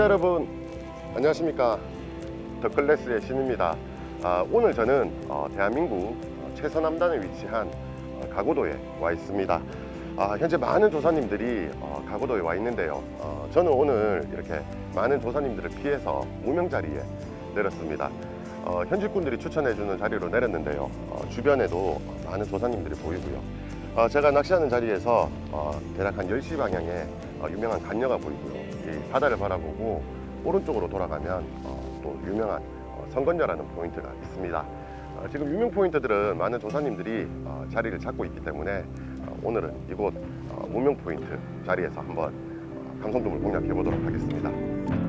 여러분 안녕하십니까? 더클래스의 신입니다. 아, 오늘 저는 어, 대한민국 어, 최서남단에 위치한 어, 가고도에 와 있습니다. 아, 현재 많은 조사님들이 어, 가고도에 와 있는데요. 어, 저는 오늘 이렇게 많은 조사님들을 피해서 무명 자리에 내렸습니다. 어, 현직분들이 추천해주는 자리로 내렸는데요. 어, 주변에도 많은 조사님들이 보이고요. 어, 제가 낚시하는 자리에서 어, 대략 한 10시 방향에 어, 유명한 간녀가 보이고요 이 바다를 바라보고 오른쪽으로 돌아가면 어, 또 유명한 어, 성건녀라는 포인트가 있습니다. 어, 지금 유명 포인트들은 많은 조사님들이 어, 자리를 잡고 있기 때문에 어, 오늘은 이곳 어, 무명 포인트 자리에서 한번 어, 감성돔을 공략해 보도록 하겠습니다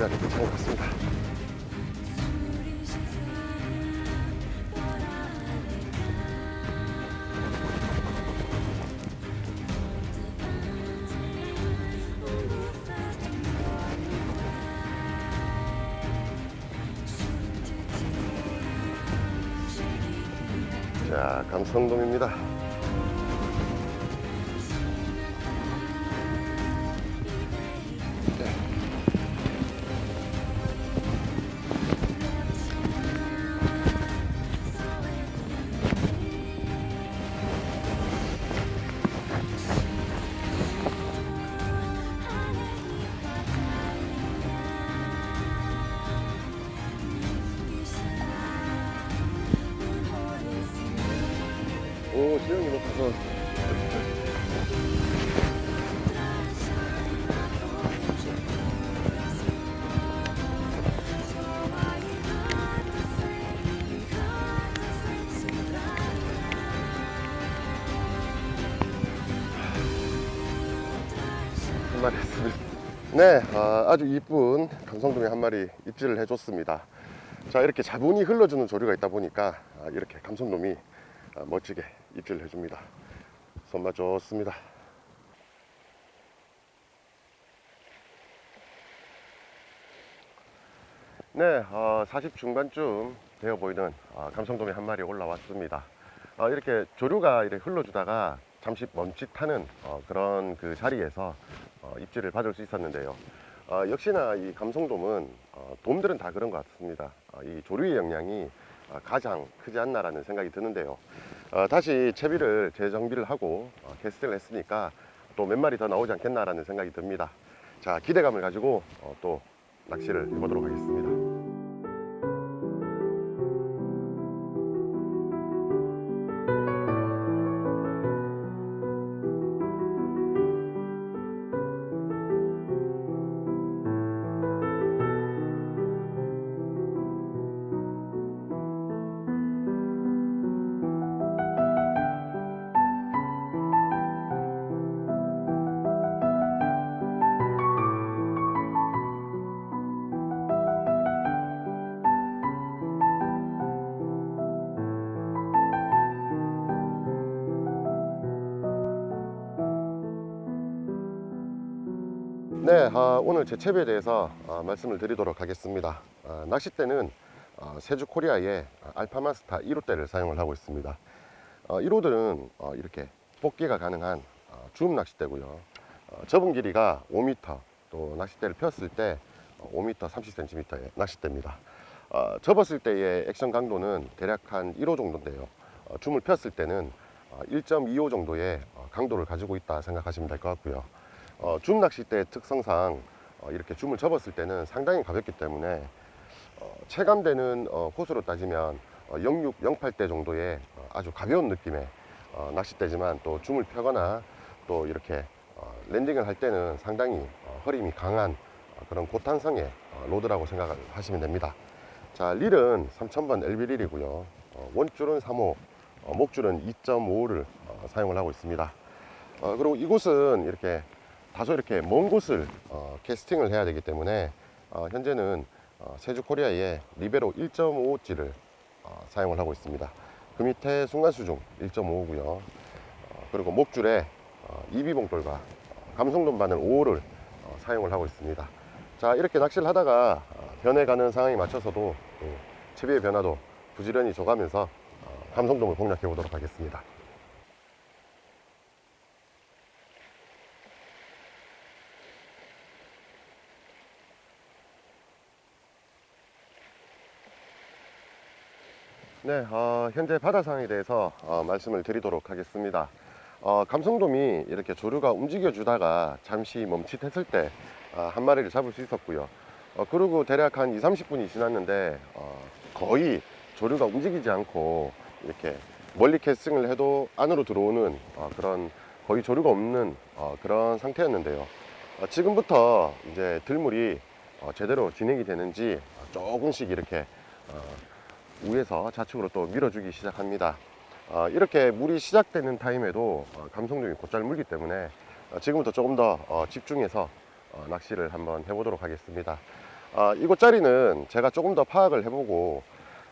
시간이 괜찮은 것 같습니다. 성돔입니다. 네, 아, 주 이쁜 감성돔이 한 마리 입질을 해줬습니다. 자, 이렇게 자분히 흘러주는 조류가 있다 보니까 아, 이렇게 감성돔이 아, 멋지게 입질을 해줍니다. 손맛 좋습니다. 네, 어, 40 중반쯤 되어 보이는 어, 감성돔이 한 마리 올라왔습니다. 어, 이렇게 조류가 이렇게 흘러주다가 잠시 멈칫하는 어, 그런 그 자리에서 어, 입질을 받을 수 있었는데요. 어, 역시나 이 감성돔은 어, 돔들은 다 그런 것 같습니다. 어, 이 조류의 역량이 어, 가장 크지 않나라는 생각이 드는데요. 어, 다시 채비를 재정비를 하고 어, 캐스팅을 했으니까 또 몇 마리 더 나오지 않겠나라는 생각이 듭니다. 자 기대감을 가지고 어, 또 낚시를 해보도록 하겠습니다. 아, 오늘 제 채비에 대해서 아, 말씀을 드리도록 하겠습니다. 아, 낚싯대는 아, 세주 코리아의 알파마스타 1호대를 사용을 하고 있습니다. 어, 1호들은 어, 이렇게 뽑기가 가능한 어, 줌 낚싯대고요. 어, 접은 길이가 5m, 또 낚싯대를 폈을 때 어, 5m 30cm의 낚싯대입니다. 어, 접었을 때의 액션 강도는 대략 한 1호 정도인데요. 어, 줌을 폈을 때는 어, 1.25 정도의 어, 강도를 가지고 있다 생각하시면 될 것 같고요. 어, 줌 낚싯대 특성상 어, 이렇게 줌을 접었을 때는 상당히 가볍기 때문에 어, 체감되는 어, 호수로 따지면 어, 06, 08대 정도의 어, 아주 가벼운 느낌의 어, 낚싯대지만 또 줌을 펴거나 또 이렇게 어, landing을 할 때는 상당히 어, 허리힘이 강한 어, 그런 고탄성의 어, rod라고 생각을 하시면 됩니다. 자, 릴은 3000번 LB 릴이고요. 어, 원줄은 3호, 어, 목줄은 2.5를 어, 사용을 하고 있습니다. 어, 그리고 이곳은 이렇게 다소 이렇게 먼 곳을 어, 캐스팅을 해야 되기 때문에 어, 현재는 어, 세주 코리아의 리베로 1.5호찌를 어, 사용을 하고 있습니다. 그 밑에 순간 수중 1.5고요. 어, 그리고 목줄에 어, 2B봉돌과 어, 감성돔 바늘 5호를 어, 사용을 하고 있습니다. 자 이렇게 낚시를 하다가 어, 변해가는 상황에 맞춰서도 또 채비의 변화도 부지런히 줘가면서 어, 감성돔을 공략해 보도록 하겠습니다. 네, 어, 현재 바다 상황에 대해서 어, 말씀을 드리도록 하겠습니다. 어, 감성돔이 이렇게 조류가 움직여 주다가 잠시 멈칫했을 때 아, 한 마리를 잡을 수 있었고요. 어, 그리고 대략 한 2, 30분이 지났는데 어, 거의 조류가 움직이지 않고 이렇게 멀리 캐스팅을 해도 안으로 들어오는 어, 그런 거의 조류가 없는 어, 그런 상태였는데요. 어, 지금부터 이제 들물이 어, 제대로 진행이 되는지 조금씩 이렇게 어, 위에서 좌측으로 또 밀어주기 시작합니다. 어, 이렇게 물이 시작되는 타임에도 어, 감성돔이 곧잘 물기 때문에 어, 지금부터 조금 더 어, 집중해서 어, 낚시를 한번 해보도록 하겠습니다. 어, 이곳 자리는 제가 조금 더 파악을 해보고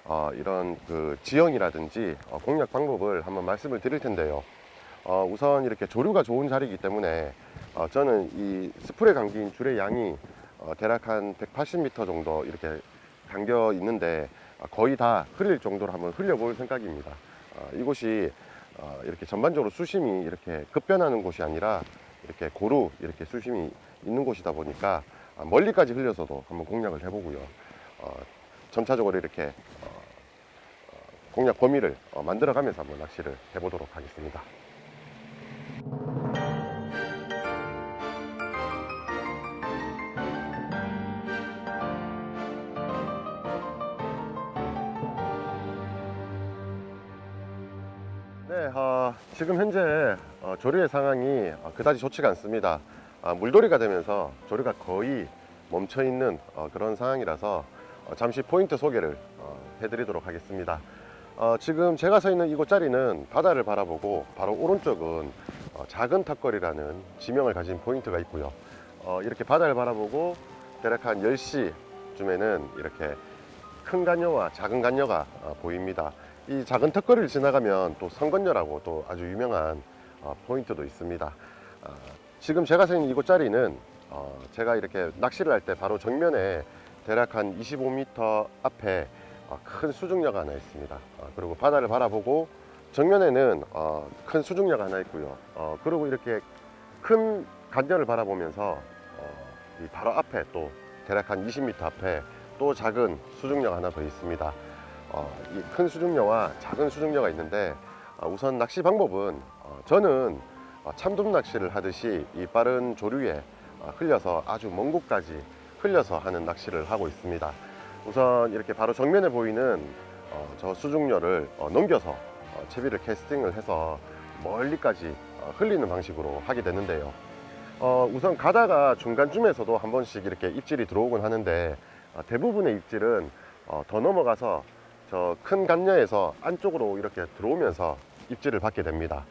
어, 이런 그 지형이라든지 어, 공략 방법을 한번 말씀을 드릴 텐데요. 어, 우선 이렇게 조류가 좋은 자리이기 때문에 어, 저는 이 스프레 감긴 줄의 양이 어, 대략 한 180m 정도 이렇게 담겨 있는데 어, 거의 다 흘릴 정도로 한번 흘려볼 생각입니다. 어, 이곳이 어, 이렇게 전반적으로 수심이 이렇게 급변하는 곳이 아니라 이렇게 고루 이렇게 수심이 있는 곳이다 보니까 아, 멀리까지 흘려서도 한번 공략을 해보고요. 어, 점차적으로 이렇게 어, 어, 공략 범위를 어, 만들어가면서 한번 낚시를 해보도록 하겠습니다. 지금 현재 어, 조류의 상황이 어, 그다지 좋지가 않습니다. 아, 물돌이가 되면서 조류가 거의 멈춰 있는 어, 그런 상황이라서 어, 잠시 포인트 소개를 어, 해드리도록 하겠습니다. 어, 지금 제가 서 있는 이곳 자리는 바다를 바라보고 바로 오른쪽은 어, 작은 턱걸이라는 지명을 가진 포인트가 있고요. 어, 이렇게 바다를 바라보고 대략 한 10시쯤에는 이렇게 큰 간녀와 작은 간녀가 어, 보입니다. 이 작은 턱걸이를 지나가면 또 성건녀라고 또 아주 유명한 어, 포인트도 있습니다. 아, 지금 제가 서 있는 이곳 자리는 어, 제가 이렇게 낚시를 할 때 바로 정면에 대략 한 25m 앞에 어, 큰 수중녀가 하나 있습니다. 어, 그리고 바다를 바라보고 정면에는 어, 큰 수중녀가 하나 있고요. 어, 그리고 이렇게 큰 간녀를 바라보면서 어, 이 바로 앞에 또 대략 한 20m 앞에 또 작은 수중녀가 하나 더 있습니다. 어, 이큰 수중녀와 작은 수중녀가 있는데 어, 우선 낚시 방법은 어, 저는 어, 참돔 낚시를 하듯이 이 빠른 조류에 어, 흘려서 아주 먼 곳까지 흘려서 하는 낚시를 하고 있습니다. 우선 이렇게 바로 정면에 보이는 어, 저 수중녀를 어, 넘겨서 어, 채비를 캐스팅을 해서 멀리까지 어, 흘리는 방식으로 하게 되는데요. 어, 우선 가다가 중간쯤에서도 한 번씩 이렇게 입질이 들어오곤 하는데 어, 대부분의 입질은 어, 더 넘어가서 저 큰 간녀에서 안쪽으로 이렇게 들어오면서 입질을 받게 됩니다.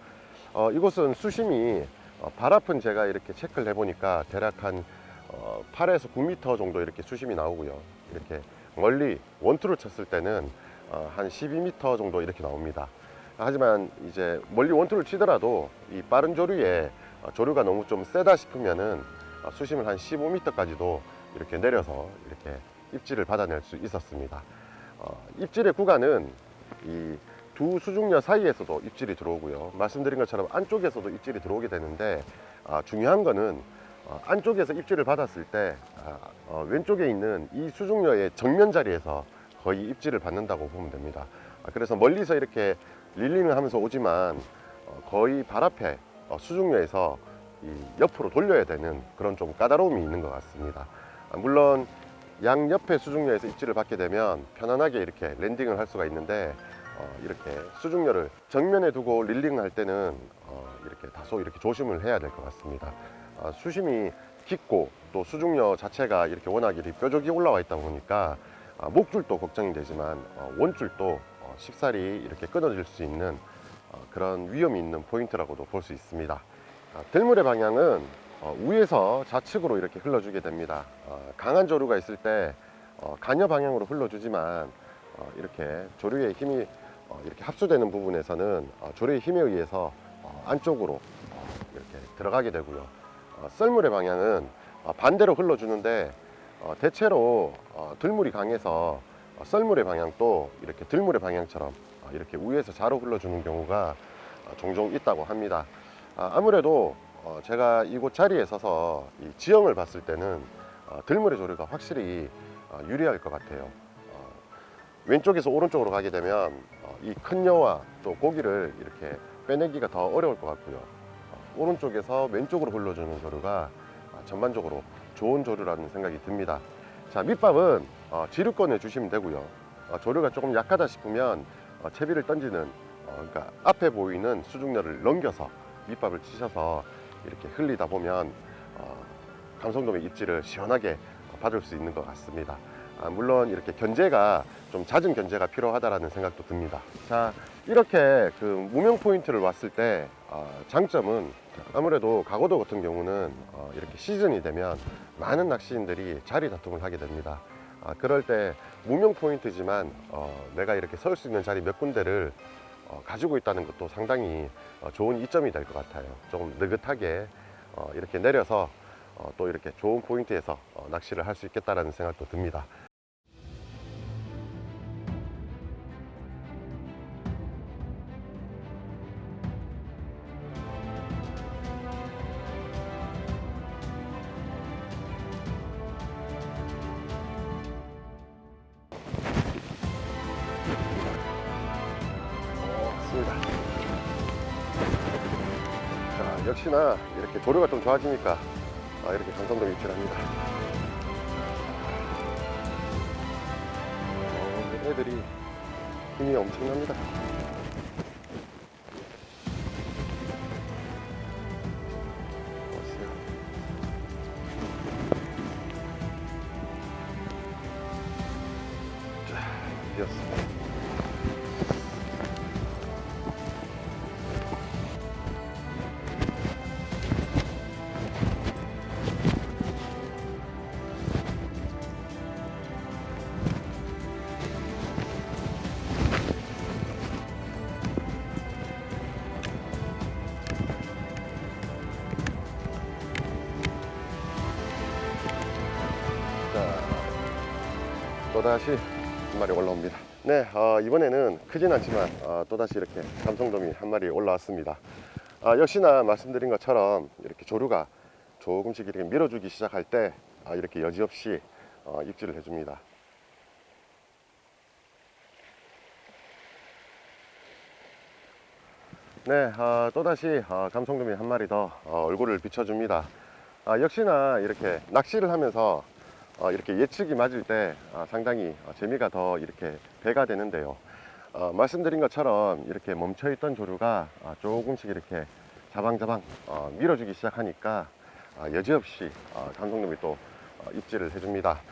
어, 이곳은 수심이 어, 발 앞은 제가 이렇게 체크를 해보니까 대략 한 어, 8에서 9m 정도 이렇게 수심이 나오고요. 이렇게 멀리 원투를 쳤을 때는 어, 한 12m 정도 이렇게 나옵니다. 하지만 이제 멀리 원투를 치더라도 이 빠른 조류에 어, 조류가 너무 좀 세다 싶으면은 어, 수심을 한 15m까지도 이렇게 내려서 이렇게 입질을 받아낼 수 있었습니다. 어, 입질의 구간은 이 두 수중녀 사이에서도 입질이 들어오고요. 말씀드린 것처럼 안쪽에서도 입질이 들어오게 되는데 아, 중요한 거는 어, 안쪽에서 입질을 받았을 때 아, 어, 왼쪽에 있는 이 수중녀의 정면 자리에서 거의 입질을 받는다고 보면 됩니다. 아, 그래서 멀리서 이렇게 릴링을 하면서 오지만 어, 거의 발 앞에 어, 수중녀에서 이 옆으로 돌려야 되는 그런 좀 까다로움이 있는 것 같습니다. 아, 물론 양 옆에 수중녀에서 입질을 받게 되면 편안하게 이렇게 랜딩을 할 수가 있는데 어, 이렇게 수중열을 정면에 두고 릴링 할 때는 어, 이렇게 다소 이렇게 조심을 해야 될 것 같습니다. 어, 수심이 깊고 또 수중려 자체가 이렇게 워낙 이 뾰족이 올라와 있다 보니까 아, 목줄도 걱정이 되지만 어, 원줄도 어, 쉽사리 이렇게 끊어질 수 있는 어, 그런 위험이 있는 포인트라고도 볼 수 있습니다. 아, 들물의 방향은 어, 위에서 좌측으로 이렇게 흘러주게 됩니다. 어, 강한 조류가 있을 때 어, 간여 방향으로 흘러주지만 어, 이렇게 조류의 힘이 어, 이렇게 합수되는 부분에서는 어, 조류의 힘에 의해서 어, 안쪽으로 어, 이렇게 들어가게 되고요. 어, 썰물의 방향은 어, 반대로 흘러주는데 어, 대체로 어, 들물이 강해서 어, 썰물의 방향도 이렇게 들물의 방향처럼 어, 이렇게 위에서 좌로 흘러주는 경우가 어, 종종 있다고 합니다. 아, 아무래도 어, 제가 이곳 자리에 서서 이 지형을 봤을 때는 어, 들물의 조류가 확실히 어, 유리할 것 같아요. 어, 왼쪽에서 오른쪽으로 가게 되면 어, 이큰 여와 또 고기를 이렇게 빼내기가 더 어려울 것 같고요. 어, 오른쪽에서 왼쪽으로 흘러주는 조류가 어, 전반적으로 좋은 조류라는 생각이 듭니다. 자 밑밥은 어, 지류권에 주시면 되고요. 어, 조류가 조금 약하다 싶으면 어, 채비를 던지는 어, 그러니까 앞에 보이는 수중열을 넘겨서 밑밥을 치셔서 이렇게 흘리다 보면 어, 감성돔의 입질을 시원하게 받을 수 있는 것 같습니다. 아, 물론 이렇게 견제가 좀 잦은 견제가 필요하다라는 생각도 듭니다. 자 이렇게 그 무명 포인트를 왔을 때 어, 장점은 아무래도 가고도 같은 경우는 어, 이렇게 시즌이 되면 많은 낚시인들이 자리 다툼을 하게 됩니다. 아, 그럴 때 무명 포인트지만 어, 내가 이렇게 설 수 있는 자리 몇 군데를 어, 가지고 있다는 것도 상당히 어, 좋은 이점이 될 것 같아요. 조금 느긋하게 어, 이렇게 내려서 어, 또 이렇게 좋은 포인트에서 어, 낚시를 할 수 있겠다라는 생각도 듭니다. 자, 역시나 이렇게 조류가 좀 좋아지니까 아, 이렇게 감성돔 입질 합니다. 어, 애들이 힘이 엄청납니다. 또다시 한 마리 올라옵니다. 네, 어, 이번에는 크진 않지만 어, 또다시 이렇게 감성돔이 한 마리 올라왔습니다. 아, 역시나 말씀드린 것처럼 이렇게 조류가 조금씩 이렇게 밀어주기 시작할 때 아, 이렇게 여지없이 어, 입질을 해줍니다. 네, 어, 또다시 어, 감성돔이 한 마리 더 어, 얼굴을 비춰줍니다. 아, 역시나 이렇게 낚시를 하면서 어, 이렇게 예측이 맞을 때 어, 상당히 어, 재미가 더 이렇게 배가 되는데요. 어, 말씀드린 것처럼 이렇게 멈춰있던 조류가 어, 조금씩 이렇게 자방자방 어, 밀어주기 시작하니까 어, 여지없이 어, 감성돔이 또 어, 입질을 해줍니다.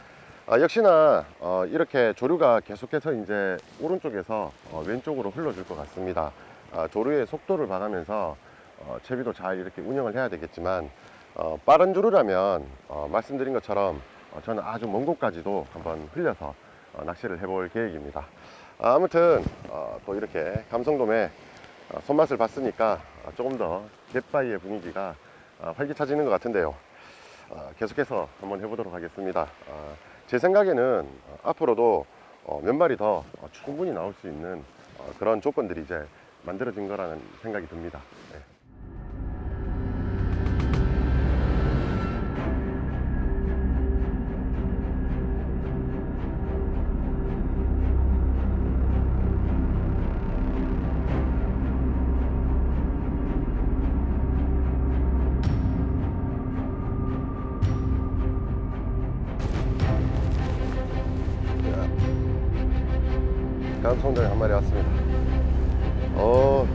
아, 역시나 어, 이렇게 조류가 계속해서 이제 오른쪽에서 어, 왼쪽으로 흘러줄 것 같습니다. 아, 조류의 속도를 봐가면서 어, 채비도 잘 이렇게 운영을 해야 되겠지만 어, 빠른 조류라면 어, 말씀드린 것처럼 어, 저는 아주 먼 곳까지도 한번 흘려서 어, 낚시를 해볼 계획입니다. 아, 아무튼 어, 또 이렇게 감성돔의 어, 손맛을 봤으니까 어, 조금 더 갯바위의 분위기가 어, 활기차지는 것 같은데요. 어, 계속해서 한번 해보도록 하겠습니다. 어, 제 생각에는 어, 앞으로도 어, 몇 마리 더 어, 충분히 나올 수 있는 어, 그런 조건들이 이제 만들어진 거라는 생각이 듭니다. 네. 감성동에 한 마리 왔습니다. 어.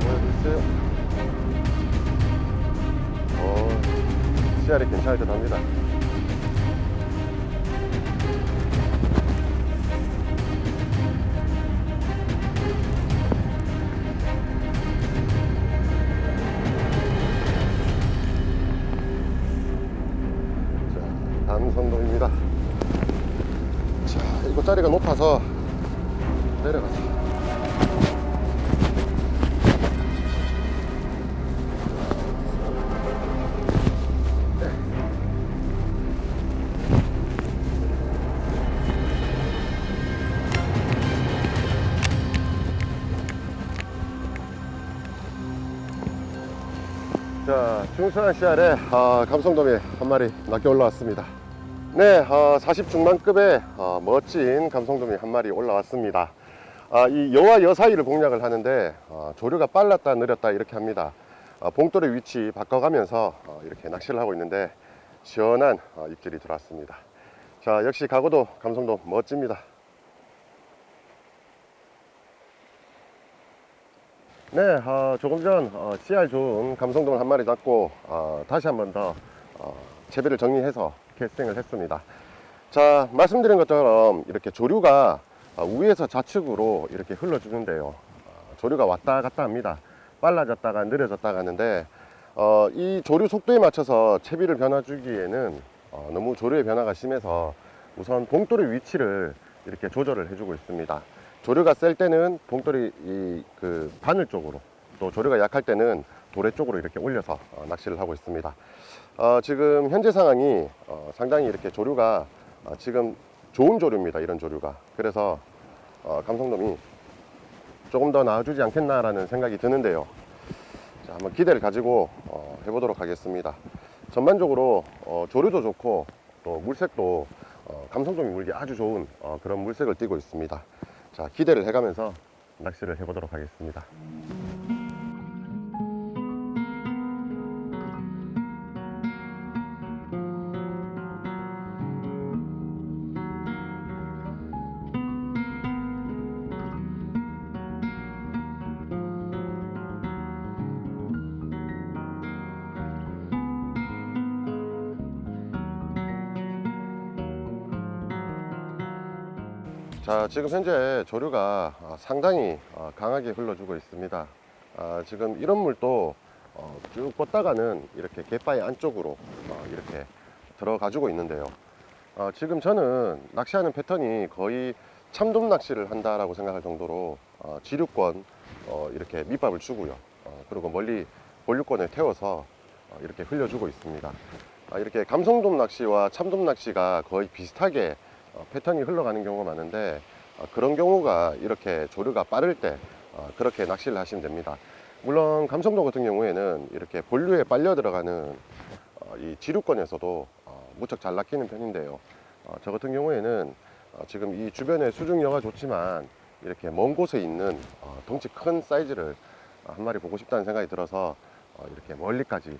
보여주세요. 어, 괜찮을 듯 합니다. 중순한 씨알에 아, 감성돔이 한 마리 낚여 올라왔습니다. 네, 어, 40 중반급의 어, 멋진 감성돔이 한 마리 올라왔습니다. 아, 이 여와 여 사이를 공략을 하는데 어, 조류가 빨랐다 느렸다 이렇게 합니다. 어, 봉돌의 위치 바꿔가면서 어, 이렇게 낚시를 하고 있는데 시원한 어, 입질이 들어왔습니다. 자, 역시 가고도 감성돔 멋집니다. 네, 어, 조금 전 어, CR 좋은 감성돔을 한 마리 잡고 어, 다시 한 번더 어, 채비를 정리해서 캐스팅을 했습니다. 자, 말씀드린 것처럼 이렇게 조류가 어, 위에서 좌측으로 이렇게 흘러주는데요. 어, 조류가 왔다 갔다 합니다. 빨라졌다가 느려졌다가 하는데 어, 이 조류 속도에 맞춰서 채비를 변화주기에는 어, 너무 조류의 변화가 심해서 우선 봉돌의 위치를 이렇게 조절을 해주고 있습니다. 조류가 셀 때는 봉돌이 이 그 바늘 쪽으로 또 조류가 약할 때는 도래 쪽으로 이렇게 올려서 어, 낚시를 하고 있습니다. 어, 지금 현재 상황이 어, 상당히 이렇게 조류가 어, 지금 좋은 조류입니다. 이런 조류가 그래서 어, 감성돔이 조금 더 나아주지 않겠나 라는 생각이 드는데요. 자, 한번 기대를 가지고 어, 해보도록 하겠습니다. 전반적으로 어, 조류도 좋고 또 물색도 어, 감성돔이 물기 아주 좋은 어, 그런 물색을 띠고 있습니다. 자, 기대를 해가면서 낚시를 해보도록 하겠습니다. 자, 지금 현재 조류가 어, 상당히 어, 강하게 흘러주고 있습니다. 아, 지금 이런 물도 어, 쭉 뻗다가는 이렇게 갯바위 안쪽으로 어, 이렇게 들어가지고 있는데요. 어, 지금 저는 낚시하는 패턴이 거의 참돔 낚시를 한다라고 생각할 정도로 어, 지류권 어, 이렇게 밑밥을 주고요. 어, 그리고 멀리 본류권에 태워서 어, 이렇게 흘려주고 있습니다. 아, 이렇게 감성돔 낚시와 참돔 낚시가 거의 비슷하게 어, 패턴이 흘러가는 경우가 많은데 어, 그런 경우가 이렇게 조류가 빠를 때 어, 그렇게 낚시를 하시면 됩니다. 물론 감성돔 같은 경우에는 이렇게 본류에 빨려 들어가는 어, 이 지류권에서도 어, 무척 잘 낚이는 편인데요. 어, 저 같은 경우에는 어, 지금 이 주변에 수중여가 좋지만 이렇게 먼 곳에 있는 어, 덩치 큰 사이즈를 어, 한 마리 보고 싶다는 생각이 들어서 어, 이렇게 멀리까지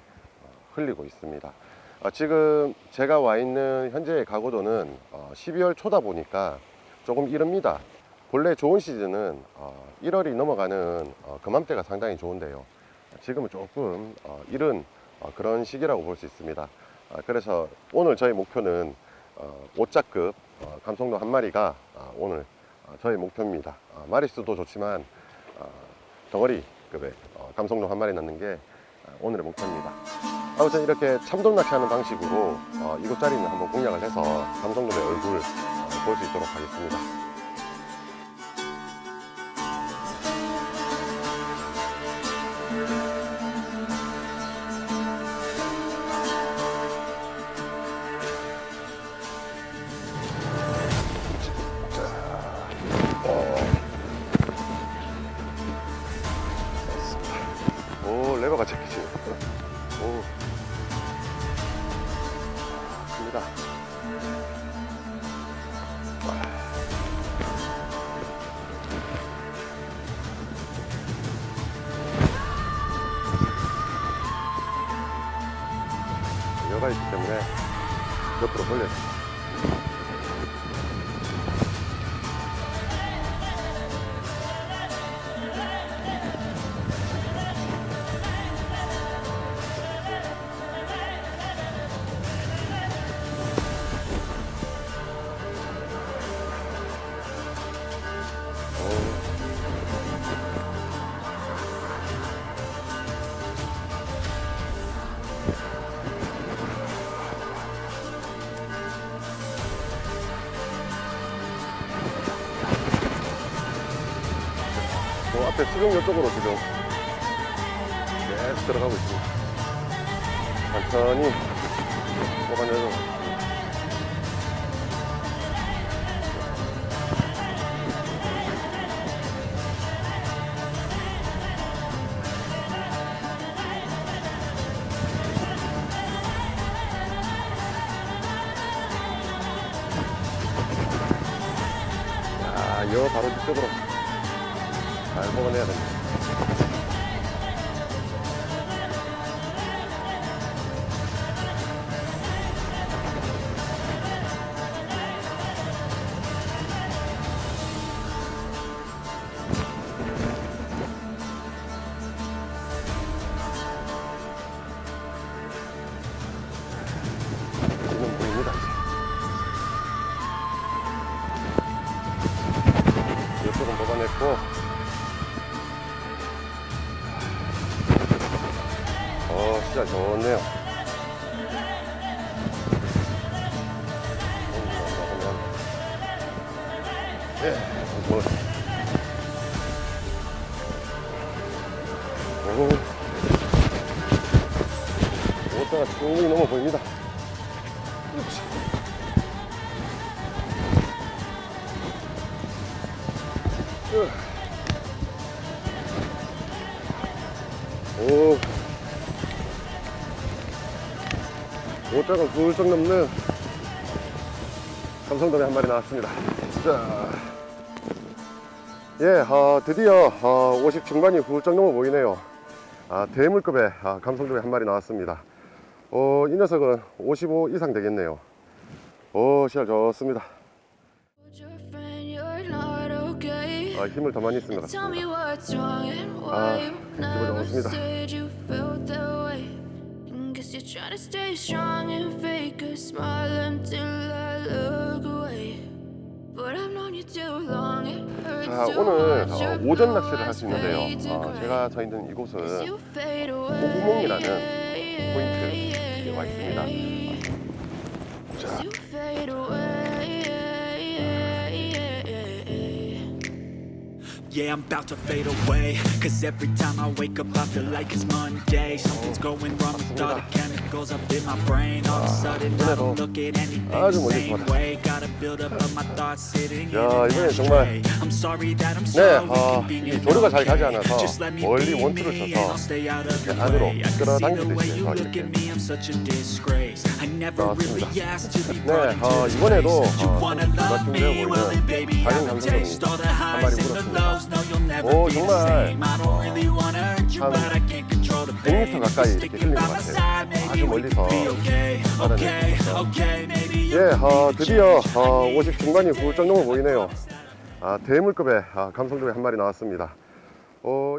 어, 흘리고 있습니다. 어, 지금 제가 와 있는 현재의 가고도는 어, 12월 초다 보니까 조금 이릅니다. 본래 좋은 시즌은 어, 1월이 넘어가는 어, 그맘때가 상당히 좋은데요. 지금은 조금 어, 이른 어, 그런 시기라고 볼 수 있습니다. 어, 그래서 오늘 저희 목표는 어, 5자급 어, 감성도 한 마리가 어, 오늘 어, 저희 목표입니다. 어, 마리수도 좋지만 어, 덩어리급의 어, 감성도 한 마리 낳는 게 어, 오늘의 목표입니다. 아무튼 이렇게 참돔 낚시하는 방식으로 어, 이곳 자리는 한번 공략을 해서 감성돔의 얼굴 어, 볼수 있도록 하겠습니다. 들어가 있기 때문에 옆으로 계속 들어가고 있습니다. 천천히 뽑아내고 뽑아냈고. 어 진짜 좋네요 오자가 훌쩍 넘는 감성돔이 한 마리 나왔습니다. 자, 예, 아, 드디어 아, 50 중반이 훌쩍 넘어 보이네요. 아, 대물급의 아, 감성돔이 한 마리 나왔습니다. 어, 이 녀석은 55 이상 되겠네요. 오, 시알 좋습니다. 아, 힘을 더 많이 쓴 것 같습니다. 아, 기분 좋습니다. Guess you're trying to stay strong and fake a smile until I look away. But I've known you too long. It hurts 자, 오늘 어, 오전 낚시를 할 수 있는데요. 어. 제가 서 있는 이곳은. 고구멍이라는 포인트에 와 있습니다. Yeah, I'm about to fade away Cause every time I wake up I feel like it's Monday Something's going wrong with all the chemicals up in my brain All of a sudden I don't look at anything the same way Gotta build up of my thoughts sitting in 야, an ashtray I'm sorry that I'm 네, so 어, inconvenient okay? Just let me be me and I'll stay out of your way I can see the way you look at me I'm such a disgrace I never really asked to be 네, brought into 어, this place You 어, wanna love me? Well then baby I will taste all the 한 highs and the lows 오, 정말 한 but I can't control the 100m pain 가까이 이렇게 흘린 것 같아요. 아주 멀리서 예, 어, 드디어 어. 50 중반이 훌쩍 넘어 보이네요. 아, 대물급의 아, 감성돔이 한 마리 나왔습니다. 어,